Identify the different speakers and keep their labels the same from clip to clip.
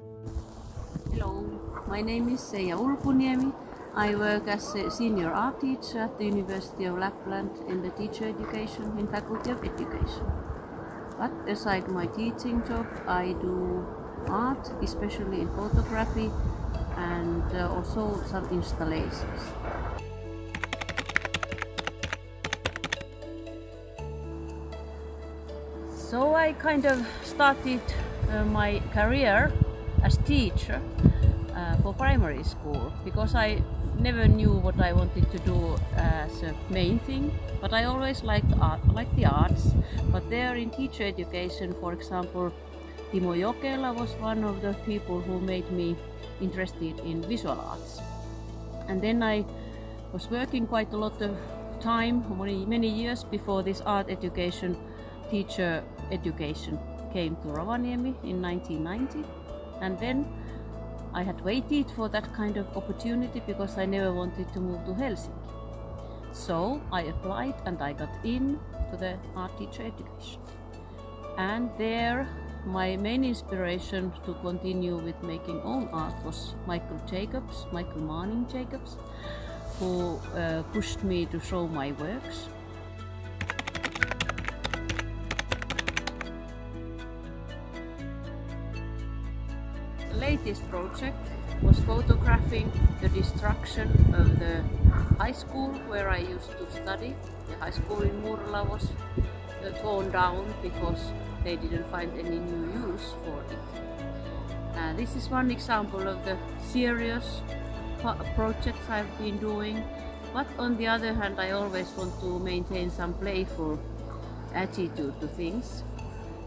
Speaker 1: Hello, my name is Seija Ulkuniemi. I work as a senior art teacher at the University of Lapland in the teacher education in Faculty of Education. But aside my teaching job, I do art, especially in photography and uh, also some installations. So I kind of started uh, my career as teacher uh, for primary school because I never knew what I wanted to do as a main thing but I always liked art, like the arts. But there in teacher education for example Timo Jokela was one of the people who made me interested in visual arts. And then I was working quite a lot of time many, many years before this art education teacher education came to Rovaniemi in 1990 and then I had waited for that kind of opportunity because I never wanted to move to Helsinki. So I applied and I got in to the art teacher education. And there my main inspiration to continue with making own art was Michael Jacobs, Michael Manning Jacobs, who uh, pushed me to show my works latest project was photographing the destruction of the high school where I used to study. The high school in Murla was uh, torn down because they didn't find any new use for it. Uh, this is one example of the serious projects I've been doing but on the other hand I always want to maintain some playful attitude to things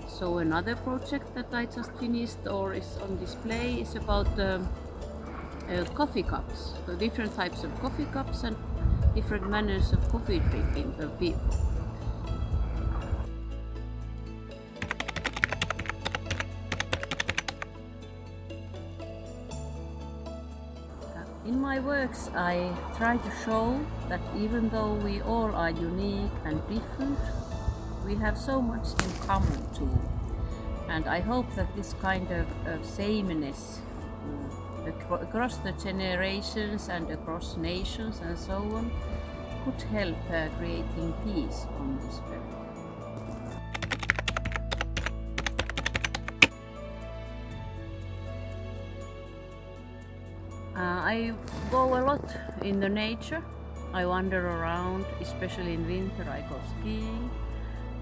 Speaker 1: so another project that I just finished or is on display is about um, uh, coffee cups. So different types of coffee cups and different manners of coffee drinking per people. In my works I try to show that even though we all are unique and different, we have so much in common too. And I hope that this kind of, of sameness uh, across the generations and across nations and so on could help uh, creating peace on this earth. Uh, I go a lot in the nature. I wander around, especially in winter I go skiing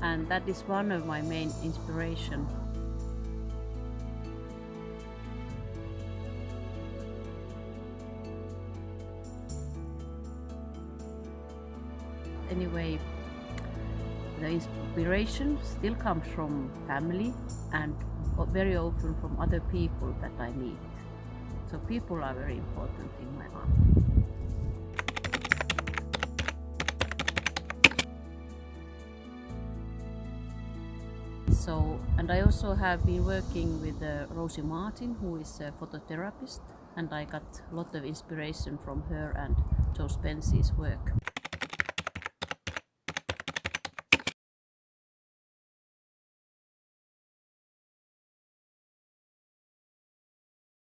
Speaker 1: and that is one of my main inspiration. Anyway, the inspiration still comes from family and very often from other people that I meet. So people are very important in my art. So, and I also have been working with uh, Rosie Martin, who is a phototherapist, and I got a lot of inspiration from her and Jo Spence's work.